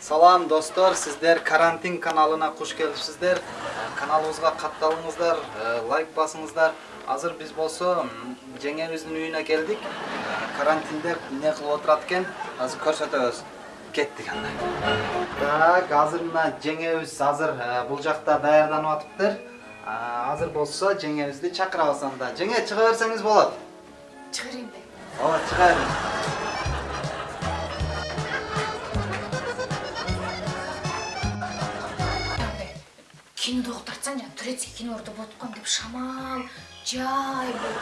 Салам достор, сиздер карантин каналына куш келипсиздер. Каналыбызга катталыңыздар, э, лайк басыңыздар. Азыр биз болсо м, жеңебиздин үйүнө келдик. Карантинде эмне кылып отурат экен, азыр көрсөтөбүз. Кеттик анда. Так, азыр мына жеңебиз азыр бул жакта даярданып атыптыр. Азыр болсо жеңебизди чакырабыз анда. Жеңе чыга берсеңиз болот. чыгарайын бе Ооба, чыга бериңиз. Кинода уктартсаң жана турецкий кинолордо болот экен деп шамал жай бул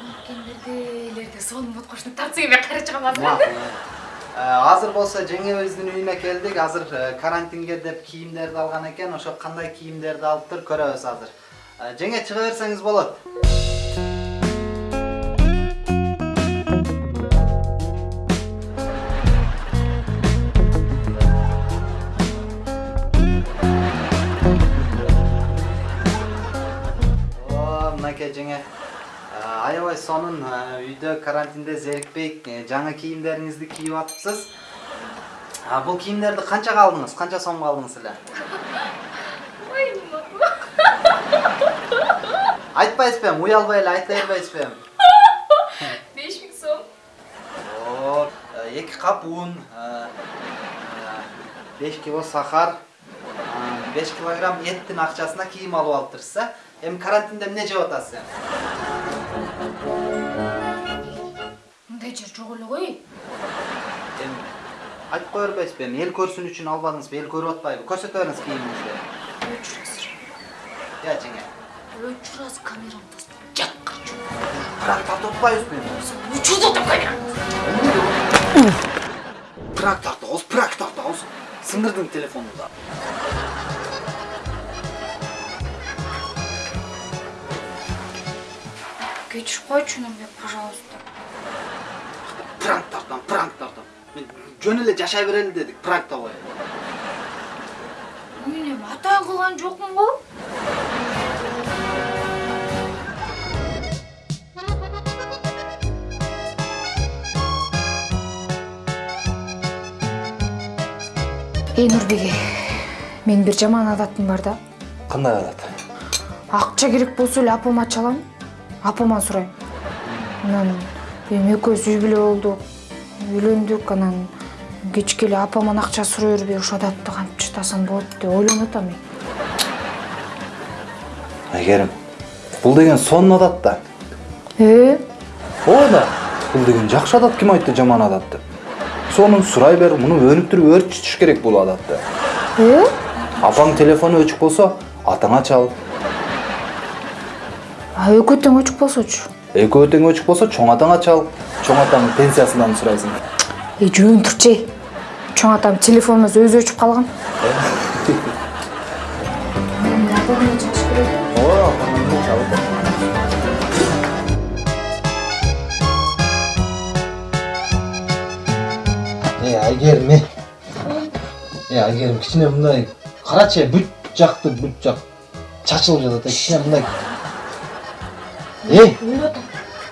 анткендерделерде сонун болот кошуна тартсаң эме кайра чыгам азыр Азыр болсо жеңебиздин үйүнө келдик. Азыр э, карантинге деп кийимдерди алган экен. Ошо кандай кийимдерди алыптыр көрөбүз азыр. Э, Жеңе чыга берсеңиз болот. Жеңе. Э, Аябай сонун үйдө карантинде зерикпей жаңы кийимдериңизди кийип атыпсыз. Бул кийимдерди канчага алдыңыз? Канча сомго алдыңыз эле? Айтпайсызбы эми, уялбай эле айта бербейсизби эми? беш миң сом О, эки кап un, 5 кило сахар, 5 килограмм эттин акчасына кийим алып алыптырсыз, а? Эми карантинде эмне жеп атасыз мындай жер жок эле ғой Эми айтып кое бербейсизби эми? Эл көрсүн үчүн албадыңызбы? Эл көрүп атпайбы? Көрсөтө бериңиз кийимиңизди. өчүр азыр Я жеңе. өчүр азыр камерамды жакка Прак тартып атпайбызбы эми? өчүрдү атам камерам Прак тартабыз, прак тартабыз. Сыңырдың телефонунда. Кечирип койчу мени пожалуйста Пранк тартам, пранк тартам. Мен жөн эле жашай берели дедик, пранк да коелу. мен эми атайын кылган жокмун го эй нурбеке менин бир жаман адатым бар да Кандай адат? акча керек болсо эле апама чалам апаман сурайм анан эми экөөбүз үй бүлө болдук үйлөндүк анан кечке эле апаман акча сурай бербей ошол адатты кантип чатасам болот деп ойлонуп атам мен Айгерим, бул деген сонун адат да. э Ооба да. Бул деген жакшы адат ким айтты жаман адат деп. Сонун сурай бер, муну өнүктүрүп өөрчүтүш керек бул адатты. э Апаң телефону өчүк болсо, атаңа чал. А экөө тең өчүк болсочу Экөө тең өчүк болсо, чоң атаңа чал. Чоң атаңдын пенсиясынан сурайсың. эй жөн турчу эй чоң атам телефонубуз өзү өчүп калган. Е, Айгерим, е. Е, Айгерим, кичине мындай карачы, бүт жакты бүт жак чачылып жатат. Кичине мындай. Эй,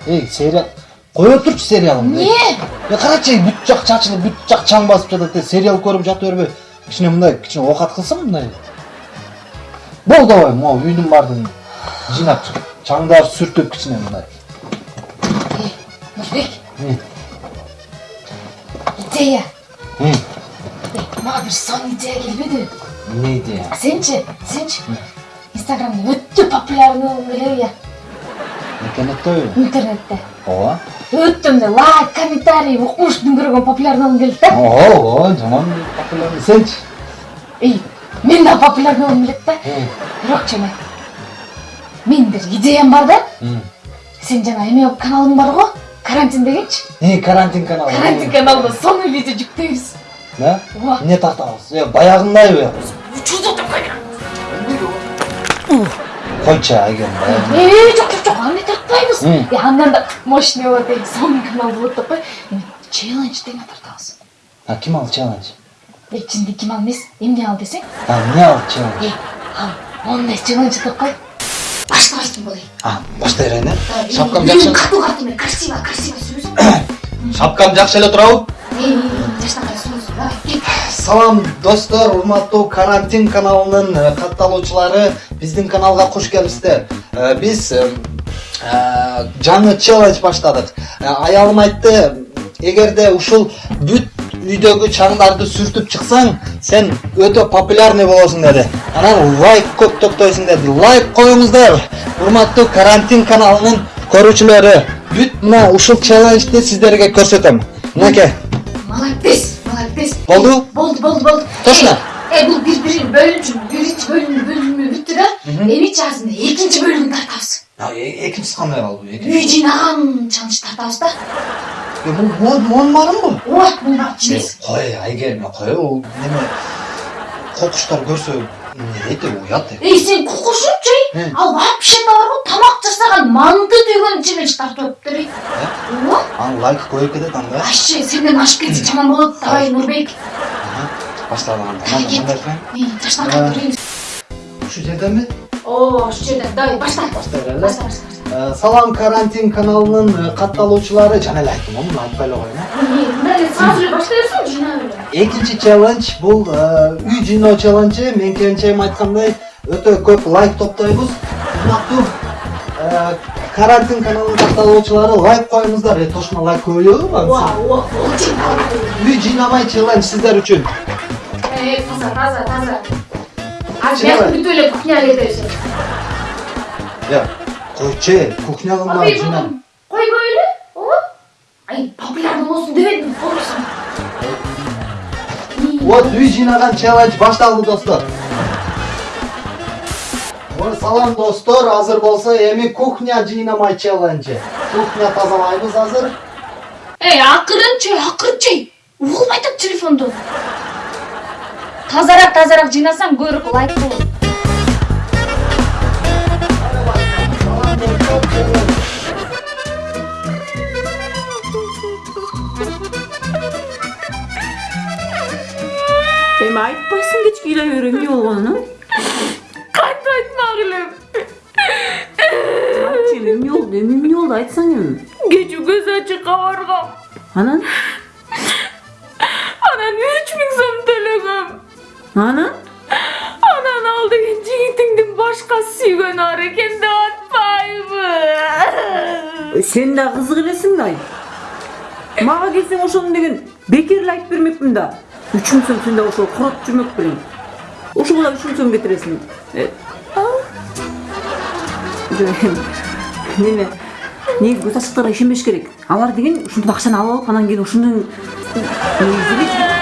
эй, сериал. Кое турчу сериалыңды. эмне Е, карачы, бүт жак чачылып, бүт жак чаң басып жатат. Сериал көрүп жата бербей. Кичине мындай, кичине оокат кылсаң мындай. Бол давай, могу үйдүн бардыгын жыйнап чык. Чаңдарды сүртүп кичине мындай. нурбек Е, идея е, мага бир сонун идея келбеди эмне идея? сенчи сенчи инстаграмда өтө популярный болгуң келеби я Интернеттеби? интернетте Ооба. өтө мындай лайк комментарий укмуш дүңгөргөн популярный болгуң келет да Ого, ого, жаман популярный. Сенчи? эй мен да популярный болгум келет да бирок чамай менин бир идеям бар да сен жана эме каналың бар го карантин дегенчи Е, карантин каналы. карантин каналына сонун видео жүктөйбүз Да? ооба Не тартабыз? Е, баягындайбы? атам камера Койчу, Айгерим, баягындай. Жок, тартпайбыз. Мм. Э, андан да мощный болот, э, сонун канал болот деп кой. Челлендж деген тартабыз. А ким ал челлендж? Чынды ким ал эмес, эмне ал десең? А, эмне ал челлендж? Ал ондай челлендж деп кой. Баштабайсың болой. А, баштай берейин, э? Шапкам жакшы. катуу катуу, красиво, красиво сөз. Шапкам жакшы эле турабы? Салам достор, урматтуу карантин каналынын катталуучулары, биздин каналга куш келипсиздер. Биз жаңы челлендж баштадык. Э, Аялым айтты, эгерде ушул бүт үйдөгү чаңдарды сүртүп чыксаң, сен өтө популярный болосуң деди. Анан лайк көп топтойсуң деди. Лайк коюңуздар. Урматтуу карантин каналынын көрүүчүлөрү, бүт мына ушул челленджди сиздерге көрсөтөм. Мынакей. молодец молодец Болду? болду болду болду Точно? э бул бири бирин бөлүнчү биринчи бөлүм бөлүмү да эмичи азырында экинчи бөлүмүн тартабыз kандай kaldı bu үй жыйнаган чалыш тартабыз да mon var mı bu? ооба муну барып жинейбиз Koy ay gelme koy o neme kokuşlar görse ne deydi uyat deydi. эй сен эй ал вообще барбы тамак жасаган манты түйгөн челлендж тартып өттүр ооба An like koyup kedet anda. вообще сенден ашып кетсе жаман болот давай нурбек Başladı anda. Tamam Şu yerden mi? ооба ушул жерден давай башта Başta herhalde. башта башта башта Salam karantin kanalının e, kattalıuçuları Can ele aytdım onu aytып эле koyun. мындай эле сразу эле баштай берсең жыйнап эле Экинчи челлендж бул үй жыйноо челленджи. Мен кенчем айткандай өтө көп лайк топтойбуз. Урматтуу карантин каналынын катталуучулары лайк коюңуздар. Э, Тошуна лайк ооба болчу Үй жыйнабай челлендж сиздер үчүн. Эй, таза, таза, таза. А Чего? бияк бүтүп эле кухняга кетебиз. Я койчу, кухнягы Абый бар жыйнап. бүгүн койбой эле, ооба. Ай, популярный болсун дебедим, койсун. Вот үй жыйнаган челлендж башталды достор. Салам достор, азыр болсо эми кухня жыйнамай челленджи. Кухня тазалайбыз азыр. Эй, акырынчы, акырынчы. Угулбай тур телефонду. Тазарак, тазарак жыйнасаң көбүрөөк лайк болот. эми айтпайсың кечке ыйлай бере эмне болгонун Кантип айтмак элем? айтчы эми эмне болду эми эмне болду айтсаң эми Кечүү көз ачыкка баргам. анан Анан 3000 сом төлөгөм. Анан Анан ал деген жигитиңдин башка сүйгөнү бар экен деп атпайбы? сен да кызык элесиң да мага келсең ошону деген бекер эле айтып бермекмин да үч миң сом сен да ошол коротуп жүрмөк белең ошого да үч миң сом кетиресиң неме негизи көз ачыктарга ишенбеш керек алар деген ушинтип акчаны алып алып анан кийин негизи